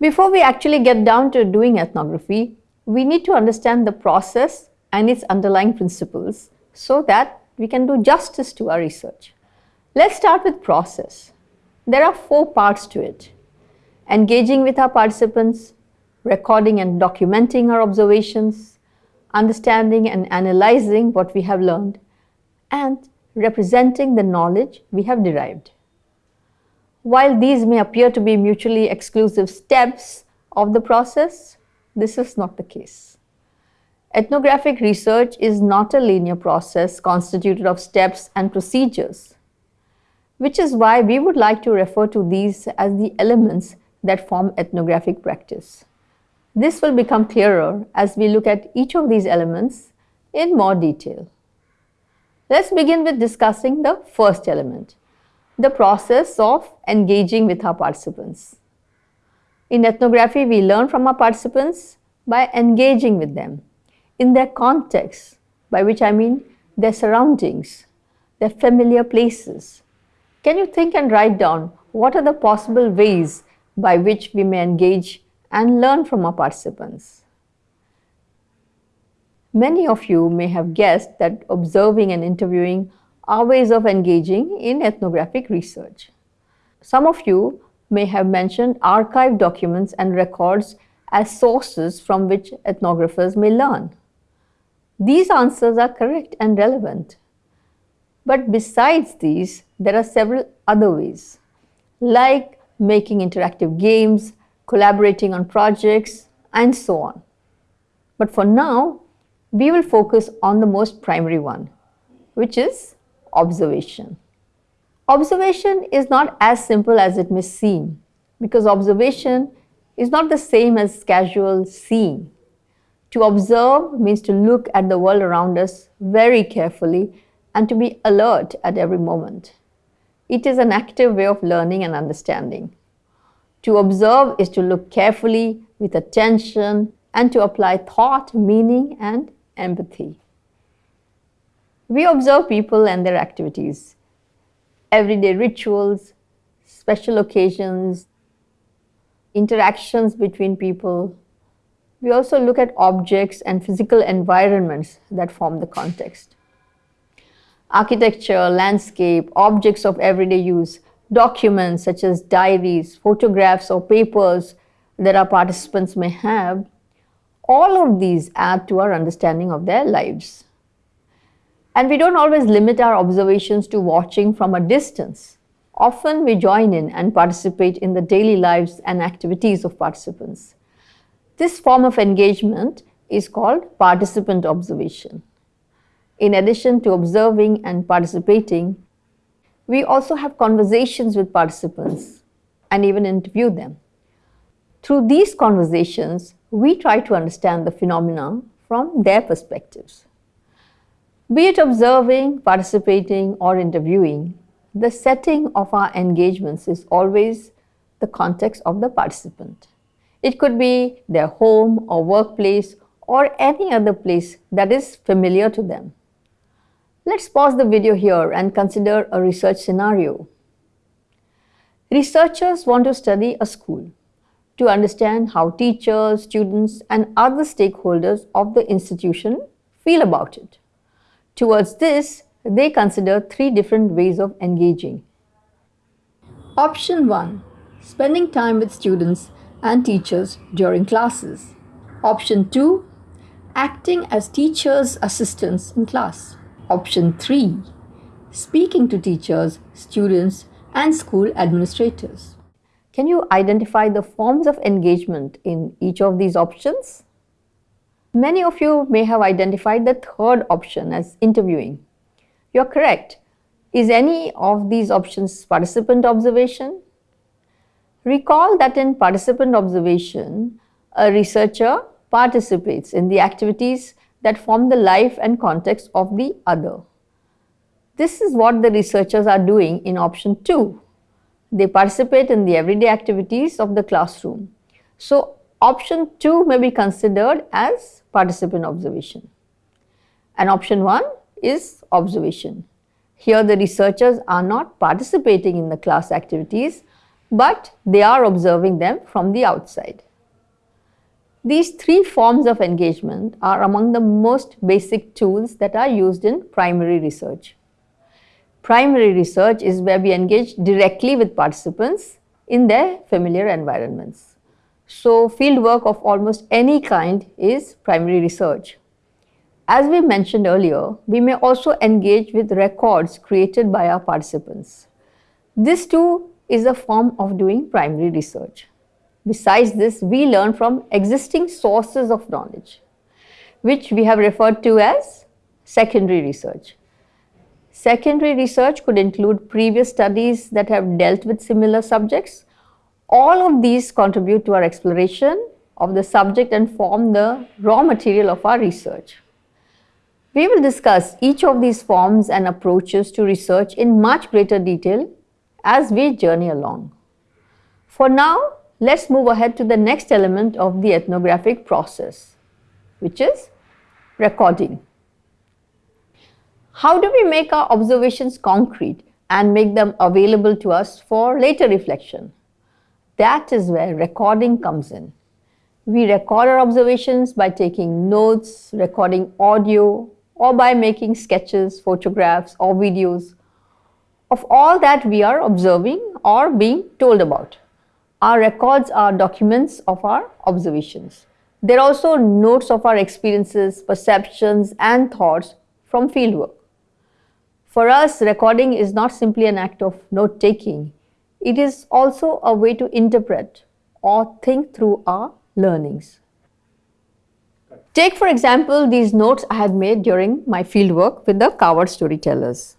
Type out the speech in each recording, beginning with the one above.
Before we actually get down to doing ethnography, we need to understand the process and its underlying principles so that we can do justice to our research. Let's start with process. There are four parts to it. Engaging with our participants, recording and documenting our observations, understanding and analyzing what we have learned, and representing the knowledge we have derived. While these may appear to be mutually exclusive steps of the process, this is not the case. Ethnographic research is not a linear process constituted of steps and procedures, which is why we would like to refer to these as the elements that form ethnographic practice. This will become clearer as we look at each of these elements in more detail. Let's begin with discussing the first element, the process of engaging with our participants. In ethnography, we learn from our participants by engaging with them in their context, by which I mean their surroundings, their familiar places. Can you think and write down what are the possible ways by which we may engage and learn from our participants? Many of you may have guessed that observing and interviewing are ways of engaging in ethnographic research. Some of you may have mentioned archived documents and records as sources from which ethnographers may learn. These answers are correct and relevant. But besides these, there are several other ways, like making interactive games, collaborating on projects, and so on. But for now, we will focus on the most primary one, which is observation. Observation is not as simple as it may seem because observation is not the same as casual seeing. To observe means to look at the world around us very carefully and to be alert at every moment. It is an active way of learning and understanding. To observe is to look carefully with attention and to apply thought, meaning and empathy. We observe people and their activities, everyday rituals, special occasions, interactions between people. We also look at objects and physical environments that form the context. Architecture, landscape, objects of everyday use, documents such as diaries, photographs or papers that our participants may have, all of these add to our understanding of their lives. And we don't always limit our observations to watching from a distance. Often we join in and participate in the daily lives and activities of participants. This form of engagement is called participant observation. In addition to observing and participating, we also have conversations with participants and even interview them. Through these conversations, we try to understand the phenomena from their perspectives. Be it observing, participating or interviewing, the setting of our engagements is always the context of the participant. It could be their home or workplace or any other place that is familiar to them. Let's pause the video here and consider a research scenario. Researchers want to study a school to understand how teachers, students and other stakeholders of the institution feel about it. Towards this, they consider three different ways of engaging. Option 1. Spending time with students and teachers during classes. Option 2. Acting as teachers' assistants in class. Option 3. Speaking to teachers, students and school administrators. Can you identify the forms of engagement in each of these options? Many of you may have identified the third option as interviewing. You're correct. Is any of these options participant observation? Recall that in participant observation, a researcher participates in the activities that form the life and context of the other. This is what the researchers are doing in option 2. They participate in the everyday activities of the classroom. So option 2 may be considered as participant observation. And option 1 is observation. Here the researchers are not participating in the class activities but they are observing them from the outside. These three forms of engagement are among the most basic tools that are used in primary research. Primary research is where we engage directly with participants in their familiar environments. So, field work of almost any kind is primary research. As we mentioned earlier, we may also engage with records created by our participants. This too is a form of doing primary research. Besides this, we learn from existing sources of knowledge, which we have referred to as secondary research. Secondary research could include previous studies that have dealt with similar subjects. All of these contribute to our exploration of the subject and form the raw material of our research. We will discuss each of these forms and approaches to research in much greater detail as we journey along. For now, let's move ahead to the next element of the ethnographic process, which is recording. How do we make our observations concrete and make them available to us for later reflection? That is where recording comes in. We record our observations by taking notes, recording audio, or by making sketches, photographs, or videos of all that we are observing or being told about. Our records are documents of our observations. They're also notes of our experiences, perceptions, and thoughts from fieldwork. For us, recording is not simply an act of note taking, it is also a way to interpret or think through our learnings. Take, for example, these notes I had made during my fieldwork with the Kaavad storytellers.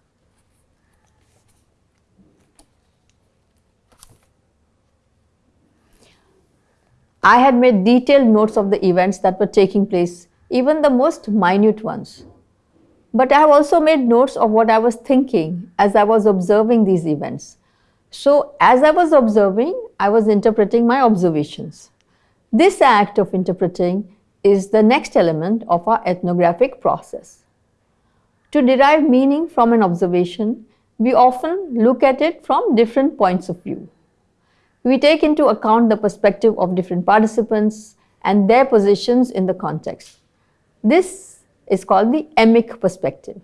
I had made detailed notes of the events that were taking place, even the most minute ones. But I have also made notes of what I was thinking as I was observing these events. So, as I was observing, I was interpreting my observations. This act of interpreting is the next element of our ethnographic process. To derive meaning from an observation, we often look at it from different points of view. We take into account the perspective of different participants and their positions in the context. This is called the emic perspective.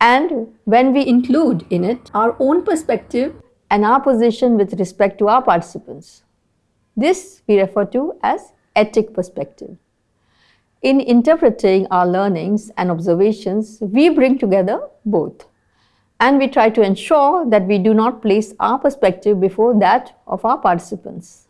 And when we include in it our own perspective and our position with respect to our participants, this we refer to as etic perspective. In interpreting our learnings and observations, we bring together both and we try to ensure that we do not place our perspective before that of our participants.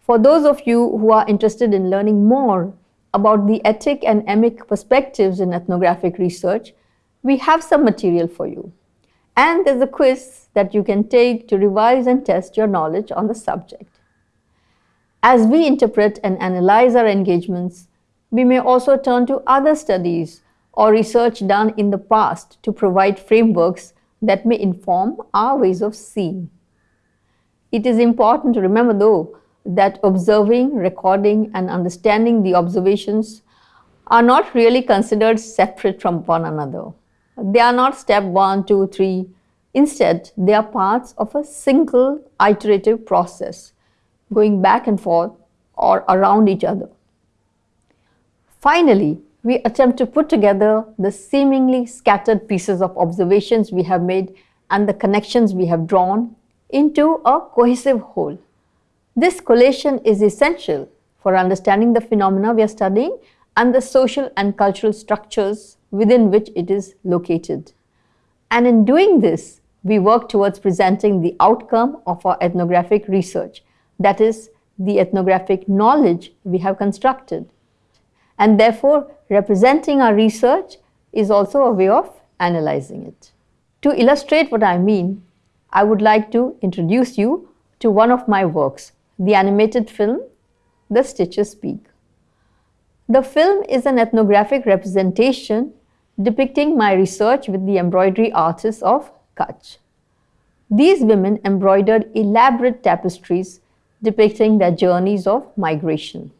For those of you who are interested in learning more about the etic and emic perspectives in ethnographic research, we have some material for you. And there's a quiz that you can take to revise and test your knowledge on the subject. As we interpret and analyze our engagements, we may also turn to other studies or research done in the past to provide frameworks that may inform our ways of seeing. It is important to remember though that observing, recording and understanding the observations are not really considered separate from one another. They are not step one, two, three. Instead, they are parts of a single iterative process going back and forth or around each other. Finally, we attempt to put together the seemingly scattered pieces of observations we have made and the connections we have drawn into a cohesive whole. This collation is essential for understanding the phenomena we are studying and the social and cultural structures within which it is located. And in doing this, we work towards presenting the outcome of our ethnographic research, that is, the ethnographic knowledge we have constructed and therefore representing our research is also a way of analyzing it. To illustrate what I mean, I would like to introduce you to one of my works, the animated film, The Stitches Speak. The film is an ethnographic representation depicting my research with the embroidery artists of Kutch. These women embroidered elaborate tapestries depicting their journeys of migration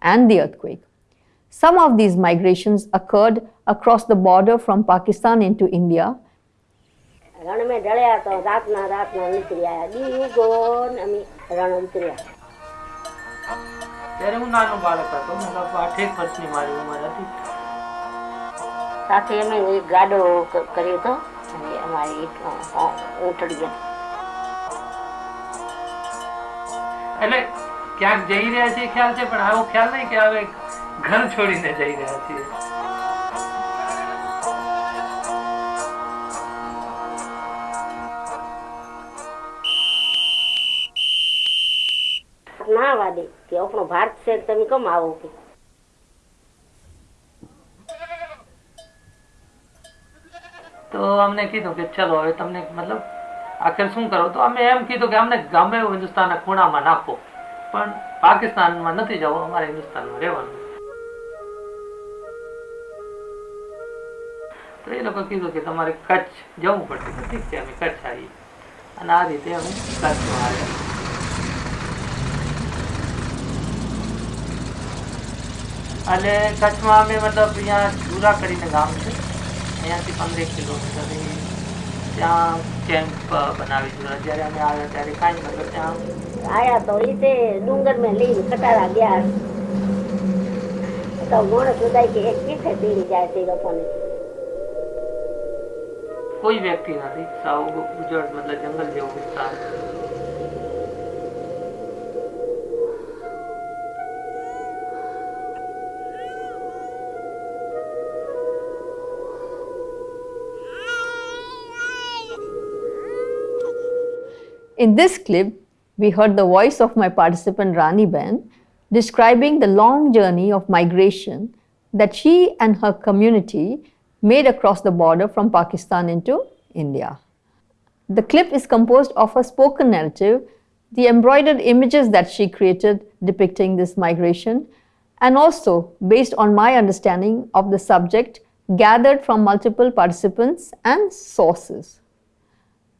and the earthquake. Some of these migrations occurred across the border from Pakistan into India ત્યારે હું નાનો બાળક હતો. મતલબ આઠેક વર્ષની મારી ઉંમર હતી. સાથે અમે એક ગાડો કર્યો હતો. અને અમારી ઊંટડી એટલે ક્યાંક જઈ રહ્યા છીએ ખ્યાલ છે પણ આવો ખ્યાલ નહીં કે હવે ઘર છોડીને જઈ રહ્યા છીએ. આપણો ભારત છે તમે કેમ આવો કે. તો અમને કીધું કે ચલો, હવે તમને મતલબ આખર શું કરો? તો અમે એમ કીધું કે અમને ગમે એવું હિન્દુસ્તાનના ખૂણામાં નાખો. પણ પાકિસ્તાનમાં નથી જવું, અમારે હિન્દુસ્તાનમાં રહેવાનું. તો એ લોકો કીધું કે તમારે કચ્છ જવું પડશે. ઠીક છે, અમે કચ્છ આવીએ. અને આ રીતે અમે કચ્છમાં આવ્યા અને કચ્છમાં અમે મતલબ અહીંયા જુરા કરીને ગામ છે અહીંયાથી પંદરેક કિલોમીટર એ ત્યાં કેમ્પ બનાવી જુરા જ્યારે અમે આવ્યા ત્યારે કાંઈ મતલબ ત્યાં આયા તો એ તે ડુંગર મેં લઈને ખટારા ગયા તો માણસ બધા કે એક પીઠે પીડી જાય તે લોકોને કોઈ વ્યક્તિ નથી સાવ ઉજળ મતલબ જંગલ જેવો વિસ્તાર In this clip, we heard the voice of my participant Rani Ben describing the long journey of migration that she and her community made across the border from Pakistan into India. The clip is composed of a spoken narrative, the embroidered images that she created depicting this migration, and also based on my understanding of the subject gathered from multiple participants and sources.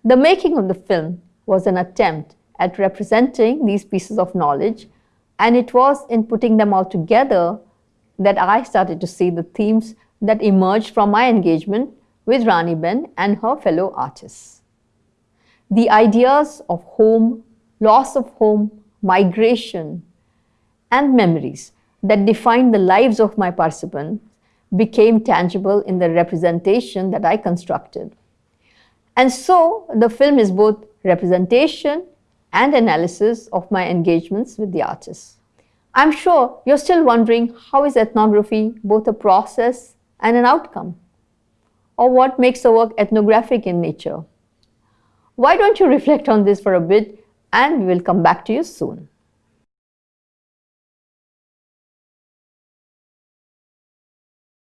The making of the film was an attempt at representing these pieces of knowledge, and it was in putting them all together that I started to see the themes that emerged from my engagement with Rani Ben and her fellow artists. The ideas of home, loss of home, migration, and memories that defined the lives of my participants became tangible in the representation that I constructed. And so the film is both representation and analysis of my engagements with the artists. I'm sure you're still wondering how is ethnography both a process and an outcome? Or what makes a work ethnographic in nature? Why don't you reflect on this for a bit and we will come back to you soon.